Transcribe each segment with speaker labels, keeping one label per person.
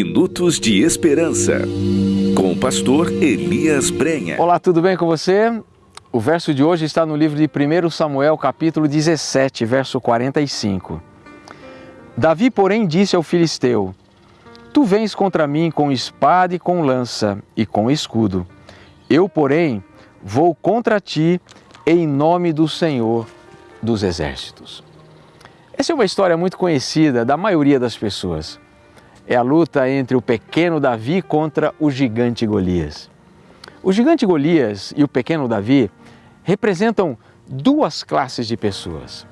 Speaker 1: Minutos de Esperança, com o pastor Elias Brenha.
Speaker 2: Olá, tudo bem com você? O verso de hoje está no livro de 1 Samuel, capítulo 17, verso 45. Davi, porém, disse ao filisteu: Tu vens contra mim com espada e com lança e com escudo. Eu, porém, vou contra ti em nome do Senhor dos Exércitos. Essa é uma história muito conhecida da maioria das pessoas. É a luta entre o pequeno Davi contra o gigante Golias. O gigante Golias e o pequeno Davi representam duas classes de pessoas.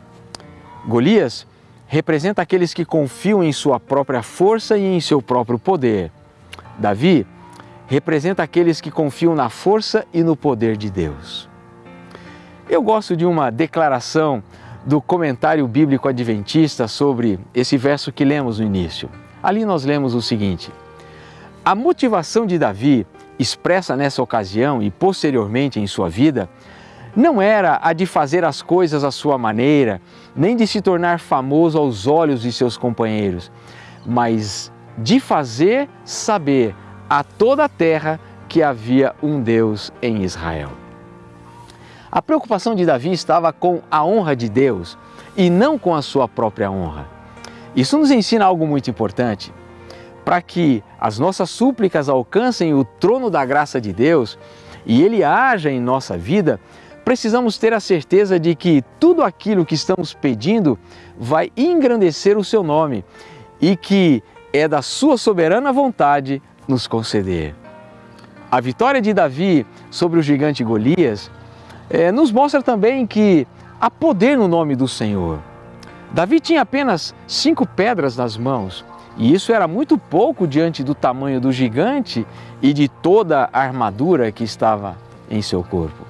Speaker 2: Golias representa aqueles que confiam em sua própria força e em seu próprio poder. Davi representa aqueles que confiam na força e no poder de Deus. Eu gosto de uma declaração do comentário bíblico adventista sobre esse verso que lemos no início. Ali nós lemos o seguinte: A motivação de Davi, expressa nessa ocasião e posteriormente em sua vida, não era a de fazer as coisas à sua maneira, nem de se tornar famoso aos olhos de seus companheiros, mas de fazer saber a toda a terra que havia um Deus em Israel. A preocupação de Davi estava com a honra de Deus e não com a sua própria honra. Isso nos ensina algo muito importante. Para que as nossas súplicas alcancem o trono da graça de Deus e Ele haja em nossa vida, precisamos ter a certeza de que tudo aquilo que estamos pedindo vai engrandecer o Seu nome e que é da Sua soberana vontade nos conceder. A vitória de Davi sobre o gigante Golias é, nos mostra também que há poder no nome do Senhor. Davi tinha apenas cinco pedras nas mãos, e isso era muito pouco diante do tamanho do gigante e de toda a armadura que estava em seu corpo.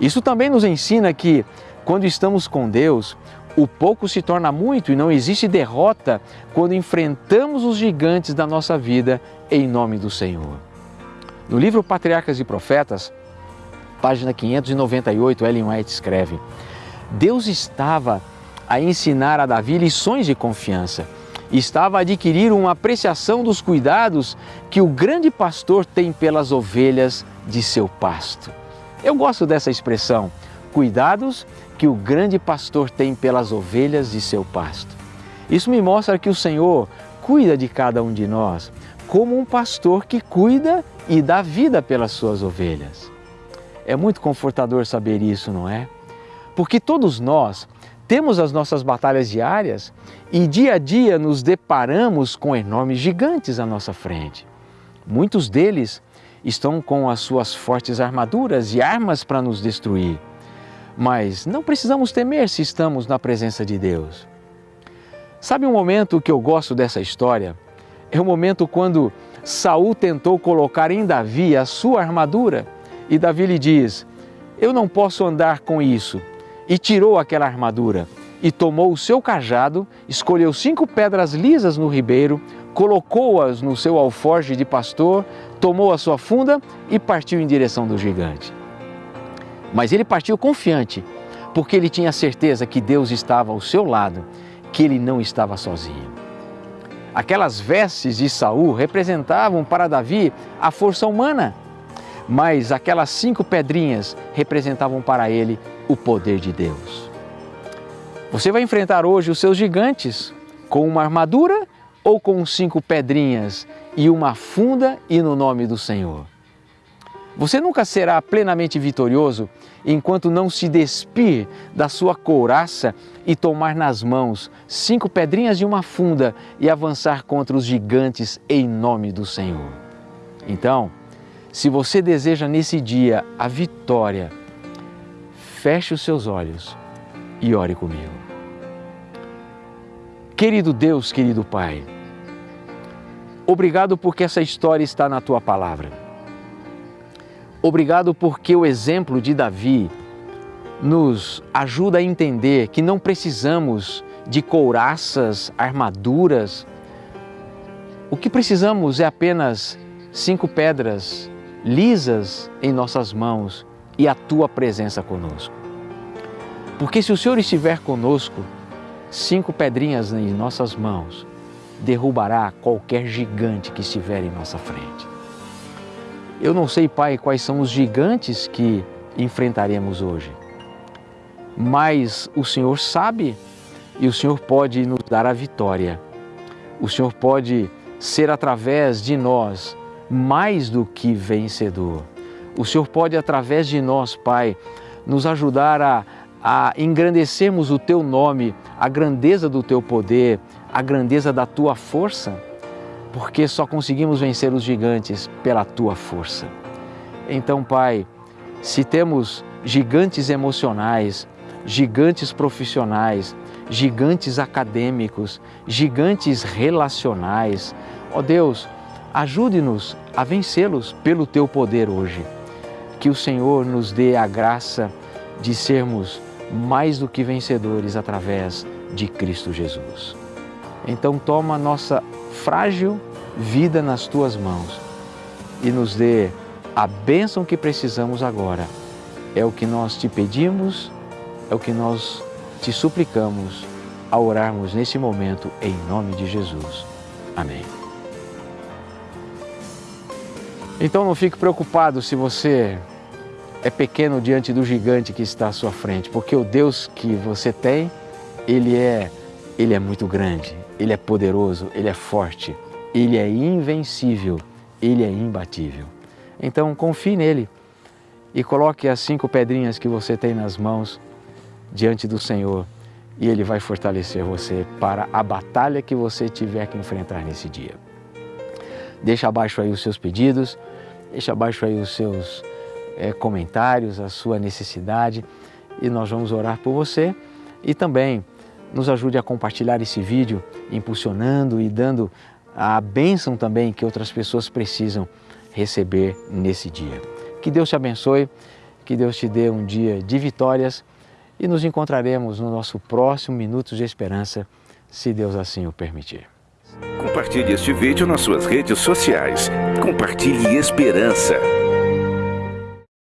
Speaker 2: Isso também nos ensina que, quando estamos com Deus, o pouco se torna muito e não existe derrota quando enfrentamos os gigantes da nossa vida em nome do Senhor. No livro Patriarcas e Profetas, página 598, Ellen White escreve: Deus estava a ensinar a Davi lições de confiança. Estava a adquirir uma apreciação dos cuidados que o grande pastor tem pelas ovelhas de seu pasto. Eu gosto dessa expressão, cuidados que o grande pastor tem pelas ovelhas de seu pasto. Isso me mostra que o Senhor cuida de cada um de nós, como um pastor que cuida e dá vida pelas suas ovelhas. É muito confortador saber isso, não é? Porque todos nós temos as nossas batalhas diárias e dia a dia nos deparamos com enormes gigantes à nossa frente. Muitos deles estão com as suas fortes armaduras e armas para nos destruir. Mas não precisamos temer se estamos na presença de Deus. Sabe um momento que eu gosto dessa história? É o momento quando Saul tentou colocar em Davi a sua armadura e Davi lhe diz: Eu não posso andar com isso. E tirou aquela armadura e tomou o seu cajado, escolheu cinco pedras lisas no ribeiro, colocou-as no seu alforge de pastor, tomou a sua funda e partiu em direção do gigante. Mas ele partiu confiante, porque ele tinha certeza que Deus estava ao seu lado, que ele não estava sozinho. Aquelas vestes de Saul representavam para Davi a força humana mas aquelas cinco pedrinhas representavam para ele o poder de Deus. Você vai enfrentar hoje os seus gigantes com uma armadura ou com cinco pedrinhas e uma funda e no nome do Senhor? Você nunca será plenamente vitorioso enquanto não se despir da sua couraça e tomar nas mãos cinco pedrinhas e uma funda e avançar contra os gigantes em nome do Senhor. Então, se você deseja nesse dia a vitória, feche os seus olhos e ore comigo. Querido Deus, querido Pai, obrigado porque essa história está na tua palavra. Obrigado porque o exemplo de Davi nos ajuda a entender que não precisamos de couraças, armaduras. O que precisamos é apenas cinco pedras lisas em nossas mãos e a tua presença conosco. Porque se o Senhor estiver conosco, cinco pedrinhas em nossas mãos derrubará qualquer gigante que estiver em nossa frente. Eu não sei, Pai, quais são os gigantes que enfrentaremos hoje, mas o Senhor sabe e o Senhor pode nos dar a vitória. O Senhor pode ser através de nós mais do que vencedor. O Senhor pode, através de nós, Pai, nos ajudar a, a engrandecermos o Teu nome, a grandeza do Teu poder, a grandeza da Tua força, porque só conseguimos vencer os gigantes pela Tua força. Então, Pai, se temos gigantes emocionais, gigantes profissionais, gigantes acadêmicos, gigantes relacionais. Ó Deus, ajude-nos a vencê-los pelo teu poder hoje. Que o Senhor nos dê a graça de sermos mais do que vencedores através de Cristo Jesus. Então toma nossa frágil vida nas tuas mãos e nos dê a bênção que precisamos agora. É o que nós te pedimos, é o que nós te suplicamos ao orarmos nesse momento em nome de Jesus. Amém. Então não fique preocupado se você é pequeno diante do gigante que está à sua frente, porque o Deus que você tem, ele é ele é muito grande, ele é poderoso, ele é forte, ele é invencível, ele é imbatível. Então confie nele e coloque as cinco pedrinhas que você tem nas mãos diante do Senhor e Ele vai fortalecer você para a batalha que você tiver que enfrentar nesse dia. Deixa abaixo aí os seus pedidos, deixa abaixo aí os seus é, comentários, a sua necessidade e nós vamos orar por você e também nos ajude a compartilhar esse vídeo, impulsionando e dando a bênção também que outras pessoas precisam receber nesse dia. Que Deus te abençoe, que Deus te dê um dia de vitórias e nos encontraremos no nosso próximo Minutos de Esperança, se Deus assim o permitir.
Speaker 1: Compartilhe este vídeo nas suas redes sociais. Compartilhe esperança.